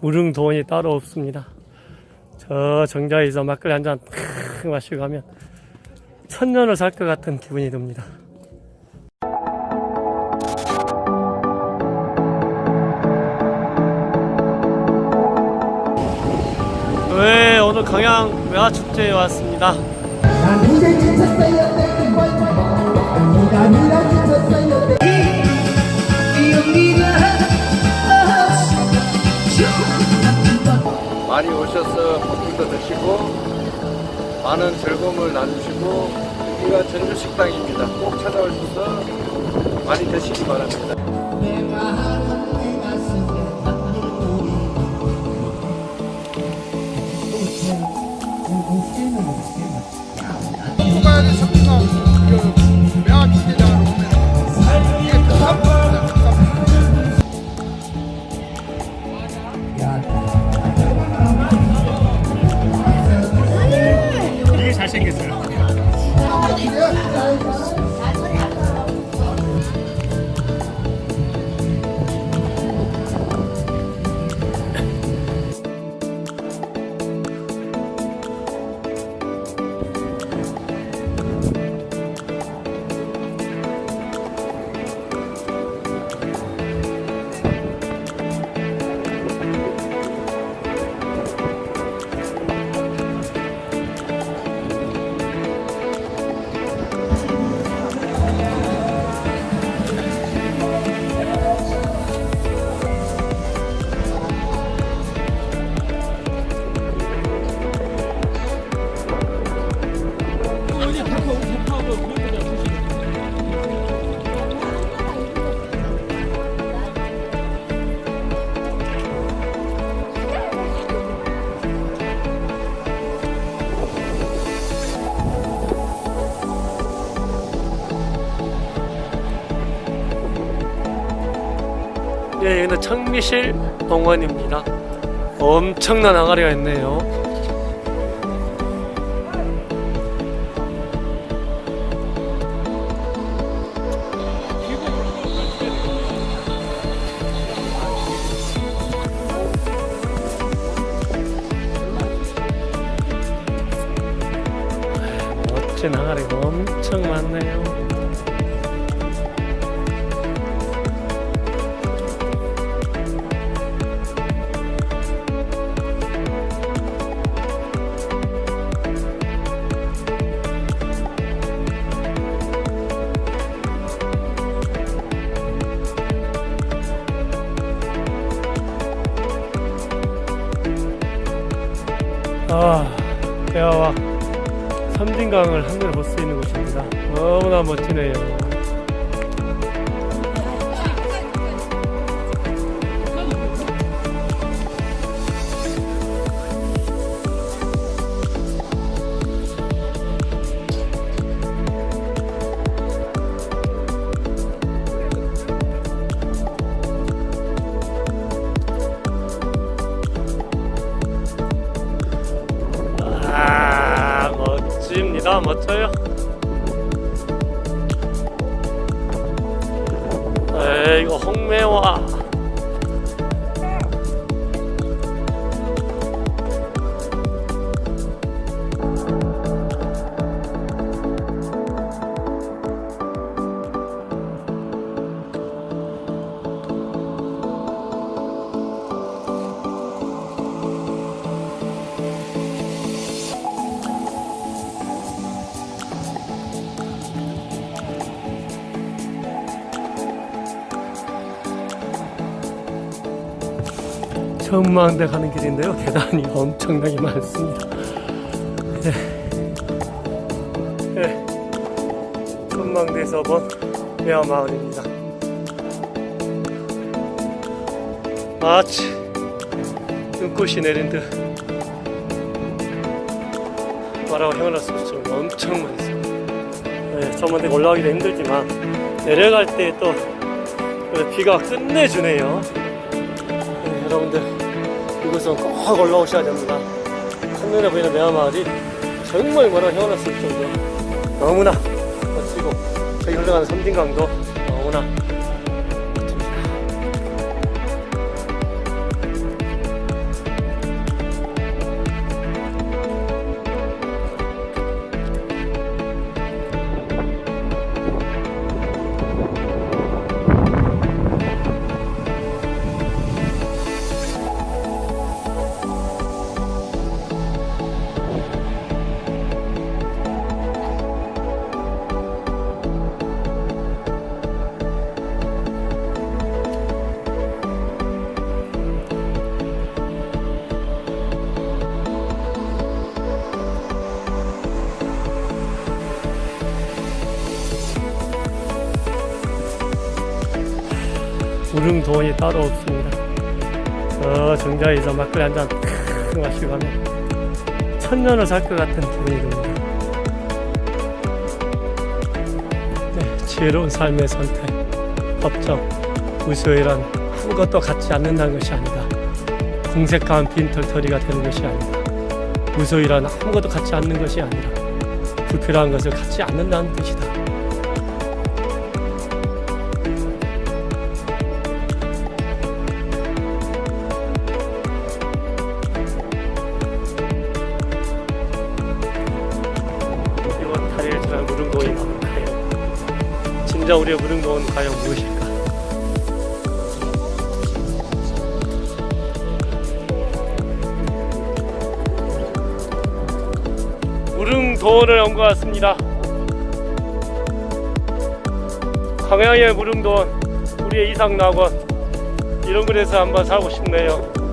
무릉도원이 따로 없습니다. 저 정자에서 막걸리 한 잔 마시고 가면 천년을 살 것 같은 기분이 듭니다. 네, 오늘 강양 외화축제에 왔습니다. 많이 오셔서 커피도 드시고 많은 즐거움을 나누시고 여기가 전주식당입니다. 꼭 찾아오셔서 많이 드시기 바랍니다. 예, 여기는 청미실 동원입니다. 엄청난 항아리가 있네요. 멋진 항아리가 엄청 많네요. 아, 대화와 섬진강을 한눈에 볼 수 있는 곳입니다. 너무나 멋지네요. 멋집니다. 멋져요. 에이, 이거 홍매화. 천망대 가는 길인데요. 계단이 엄청나게 많습니다. 네. 네. 천망대에서 본 매화마을입니다. 마치 눈꽃이 내린 듯수 없죠. 엄청 많습니다. 네, 전망대 올라가기도 힘들지만 내려갈 때 또 비가 끝내주네요. 네, 여러분들 이곳은 꼭 올라오셔야 됩니다. 한눈에 보이는 매화마을이 정말 뭐라 헤어날 수 없을 정도 너무나 멋지고 저기 흘러가는 섬진강도 너무나 무릉도원이 따로 없습니다. 저 정자에서 막걸리 한잔 마시고 하면 천년을 살 것 같은 기분이 듭니다. 네, 지혜로운 삶의 선택, 법정, 무소이란 아무것도 갖지 않는다는 것이 아니다. 공색한 빈털터리가 되는 것이 아니다. 무소이란 아무것도 갖지 않는 것이 아니라 불필요한 것을 갖지 않는다는 뜻이다. 진짜 우리의 무릉도원은 과연 무엇일까? 무릉도원을 같습니다. 광양의 무릉도원, 우리의 이상낙원 이런 곳에서 한번 살고 싶네요.